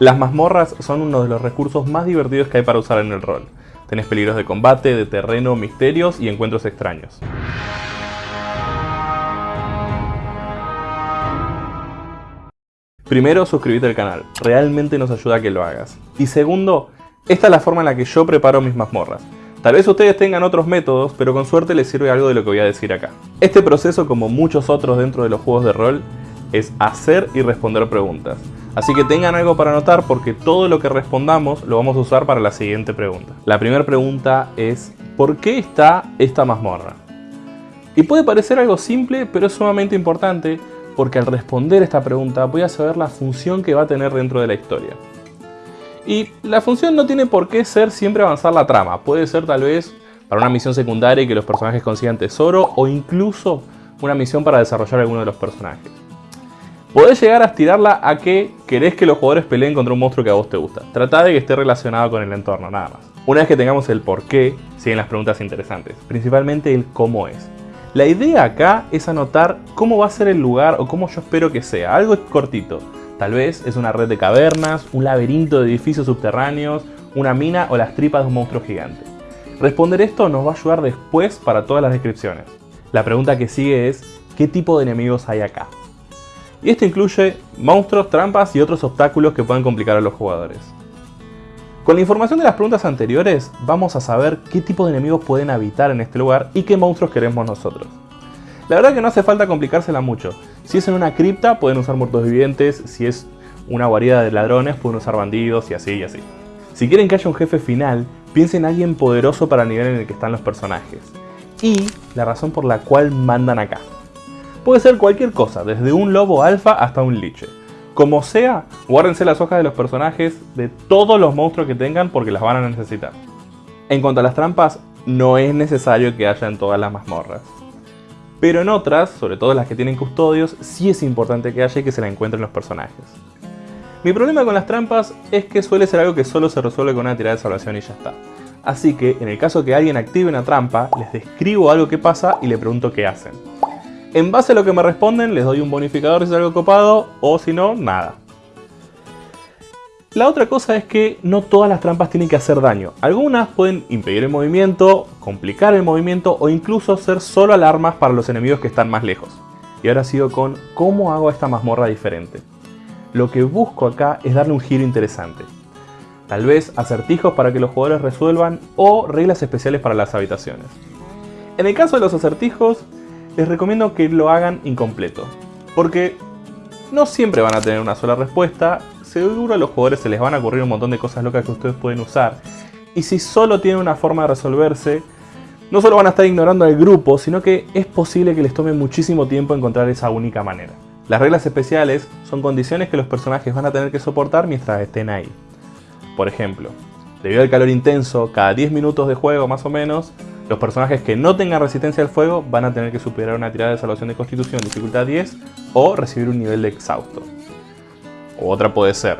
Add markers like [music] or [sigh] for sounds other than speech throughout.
Las mazmorras son uno de los recursos más divertidos que hay para usar en el rol. Tenés peligros de combate, de terreno, misterios y encuentros extraños. Primero, suscríbete al canal, realmente nos ayuda a que lo hagas. Y segundo, esta es la forma en la que yo preparo mis mazmorras. Tal vez ustedes tengan otros métodos, pero con suerte les sirve algo de lo que voy a decir acá. Este proceso, como muchos otros dentro de los juegos de rol, es hacer y responder preguntas. Así que tengan algo para anotar porque todo lo que respondamos lo vamos a usar para la siguiente pregunta. La primera pregunta es, ¿por qué está esta mazmorra? Y puede parecer algo simple, pero es sumamente importante porque al responder esta pregunta voy a saber la función que va a tener dentro de la historia. Y la función no tiene por qué ser siempre avanzar la trama, puede ser tal vez para una misión secundaria y que los personajes consigan tesoro o incluso una misión para desarrollar alguno de los personajes. Podés llegar a estirarla a que querés que los jugadores peleen contra un monstruo que a vos te gusta. Trata de que esté relacionado con el entorno, nada más. Una vez que tengamos el por qué, siguen las preguntas interesantes, principalmente el cómo es. La idea acá es anotar cómo va a ser el lugar o cómo yo espero que sea, algo cortito. Tal vez es una red de cavernas, un laberinto de edificios subterráneos, una mina o las tripas de un monstruo gigante. Responder esto nos va a ayudar después para todas las descripciones. La pregunta que sigue es, ¿qué tipo de enemigos hay acá? Y esto incluye monstruos, trampas y otros obstáculos que pueden complicar a los jugadores. Con la información de las preguntas anteriores, vamos a saber qué tipo de enemigos pueden habitar en este lugar y qué monstruos queremos nosotros. La verdad que no hace falta complicársela mucho. Si es en una cripta, pueden usar muertos vivientes. Si es una guarida de ladrones, pueden usar bandidos y así y así. Si quieren que haya un jefe final, piensen en alguien poderoso para el nivel en el que están los personajes. Y la razón por la cual mandan acá. Puede ser cualquier cosa, desde un lobo alfa hasta un liche. Como sea, guárdense las hojas de los personajes de todos los monstruos que tengan porque las van a necesitar. En cuanto a las trampas, no es necesario que haya en todas las mazmorras. Pero en otras, sobre todo las que tienen custodios, sí es importante que haya y que se la encuentren los personajes. Mi problema con las trampas es que suele ser algo que solo se resuelve con una tirada de salvación y ya está. Así que, en el caso que alguien active una trampa, les describo algo que pasa y le pregunto qué hacen. En base a lo que me responden, les doy un bonificador si es algo copado, o si no, nada. La otra cosa es que no todas las trampas tienen que hacer daño. Algunas pueden impedir el movimiento, complicar el movimiento o incluso ser solo alarmas para los enemigos que están más lejos. Y ahora sigo con cómo hago esta mazmorra diferente. Lo que busco acá es darle un giro interesante. Tal vez acertijos para que los jugadores resuelvan o reglas especiales para las habitaciones. En el caso de los acertijos, les recomiendo que lo hagan incompleto. Porque no siempre van a tener una sola respuesta seguro a los jugadores se les van a ocurrir un montón de cosas locas que ustedes pueden usar. Y si solo tienen una forma de resolverse, no solo van a estar ignorando al grupo, sino que es posible que les tome muchísimo tiempo encontrar esa única manera. Las reglas especiales son condiciones que los personajes van a tener que soportar mientras estén ahí. Por ejemplo, debido al calor intenso, cada 10 minutos de juego más o menos, los personajes que no tengan resistencia al fuego van a tener que superar una tirada de salvación de constitución dificultad 10 o recibir un nivel de exhausto. Otra puede ser,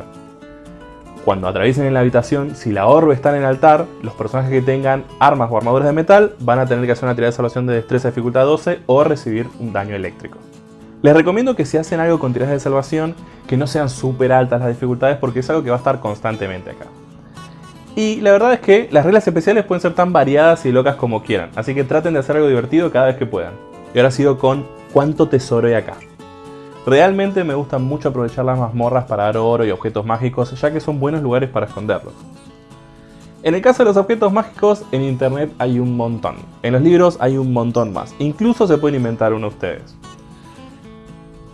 cuando atraviesen en la habitación, si la orbe está en el altar, los personajes que tengan armas o armaduras de metal van a tener que hacer una tirada de salvación de destreza de dificultad 12 o recibir un daño eléctrico. Les recomiendo que si hacen algo con tiradas de salvación, que no sean súper altas las dificultades porque es algo que va a estar constantemente acá. Y la verdad es que las reglas especiales pueden ser tan variadas y locas como quieran, así que traten de hacer algo divertido cada vez que puedan. Y ahora sigo con cuánto tesoro hay acá. Realmente me gusta mucho aprovechar las mazmorras para dar oro y objetos mágicos, ya que son buenos lugares para esconderlos. En el caso de los objetos mágicos, en internet hay un montón. En los libros hay un montón más. Incluso se pueden inventar uno ustedes.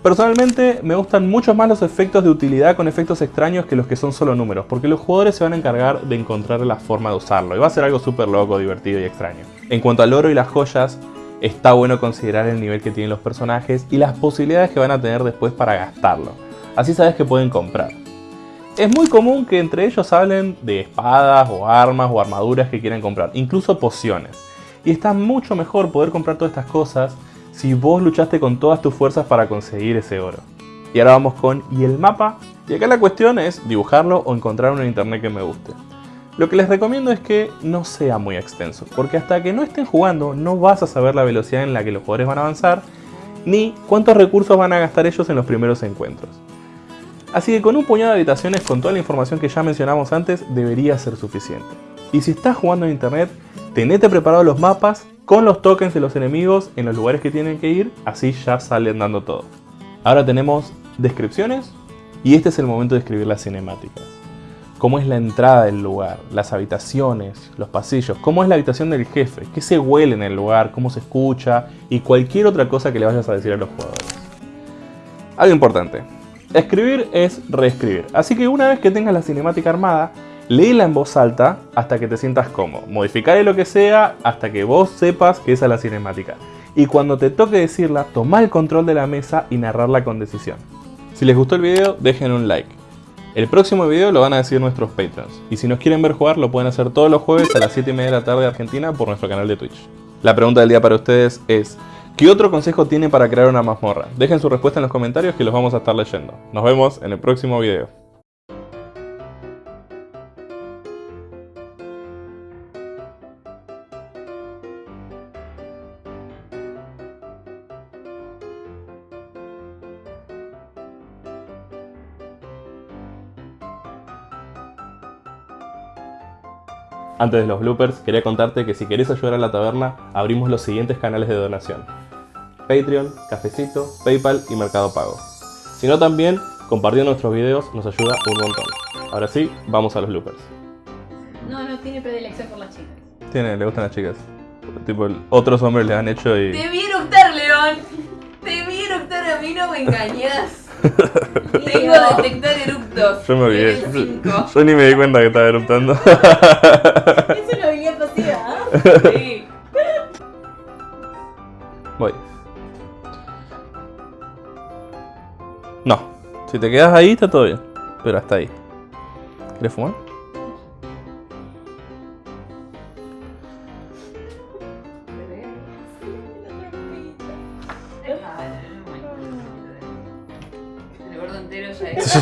Personalmente me gustan mucho más los efectos de utilidad con efectos extraños que los que son solo números, porque los jugadores se van a encargar de encontrar la forma de usarlo, y va a ser algo súper loco, divertido y extraño. En cuanto al oro y las joyas, está bueno considerar el nivel que tienen los personajes y las posibilidades que van a tener después para gastarlo. Así sabes que pueden comprar. Es muy común que entre ellos hablen de espadas o armas o armaduras que quieran comprar, incluso pociones. Y está mucho mejor poder comprar todas estas cosas si vos luchaste con todas tus fuerzas para conseguir ese oro. Y ahora vamos con ¿y el mapa? Y acá la cuestión es dibujarlo o encontrar uno en internet que me guste. Lo que les recomiendo es que no sea muy extenso, porque hasta que no estén jugando no vas a saber la velocidad en la que los jugadores van a avanzar, ni cuántos recursos van a gastar ellos en los primeros encuentros. Así que con un puñado de habitaciones con toda la información que ya mencionamos antes debería ser suficiente. Y si estás jugando en internet, tenete preparados los mapas con los tokens de los enemigos en los lugares que tienen que ir, así ya salen dando todo. Ahora tenemos descripciones y este es el momento de escribir las cinemáticas. Cómo es la entrada del lugar, las habitaciones, los pasillos, cómo es la habitación del jefe, qué se huele en el lugar, cómo se escucha y cualquier otra cosa que le vayas a decir a los jugadores. Algo importante, escribir es reescribir, así que una vez que tengas la cinemática armada, léela en voz alta hasta que te sientas cómodo, modificarle lo que sea hasta que vos sepas que esa es la cinemática. Y cuando te toque decirla, toma el control de la mesa y narrarla con decisión. Si les gustó el video, dejen un like. El próximo video lo van a decir nuestros patrons. Y si nos quieren ver jugar, lo pueden hacer todos los jueves a las 7 y media de la tarde de Argentina por nuestro canal de Twitch. La pregunta del día para ustedes es, ¿qué otro consejo tiene para crear una mazmorra? Dejen su respuesta en los comentarios que los vamos a estar leyendo. Nos vemos en el próximo video. Antes de los bloopers, quería contarte que si querés ayudar a la taberna, abrimos los siguientes canales de donación. Patreon, Cafecito, Paypal y Mercado Pago. Si no también, compartiendo nuestros videos nos ayuda un montón. Ahora sí, vamos a los bloopers. No, no tiene predilección por las chicas. Tiene, le gustan las chicas. Tipo, otros hombres le han hecho y... Te vi eructar, León. Te vi eructar, a mí no me engañas. [laughs] Tengo detectar Yo me olvidé. [laughs] Yo ni me di cuenta que estaba eruptando. Es una habilidad pasiva. ¿eh? Sí. Voy. No. Si te quedas ahí, está todo bien. Pero hasta ahí. ¿Quieres fumar? Entero ya [laughs] es.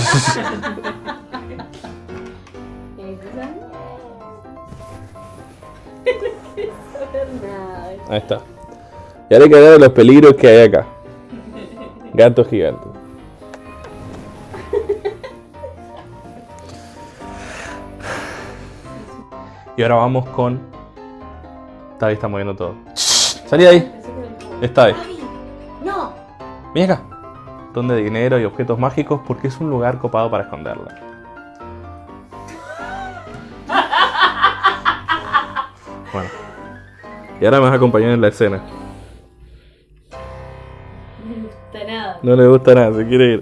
Nada. Ahí está. Y ahora hay que hablar de los peligros que hay acá. Gatos gigantes. Y ahora vamos con... Tavi está moviendo todo. Salí de ahí. Está ahí. No. Ven acá. Donde de dinero y objetos mágicos porque es un lugar copado para esconderla. Bueno. Y ahora me vas a acompañar en la escena. No me gusta nada. No le gusta nada, se quiere ir.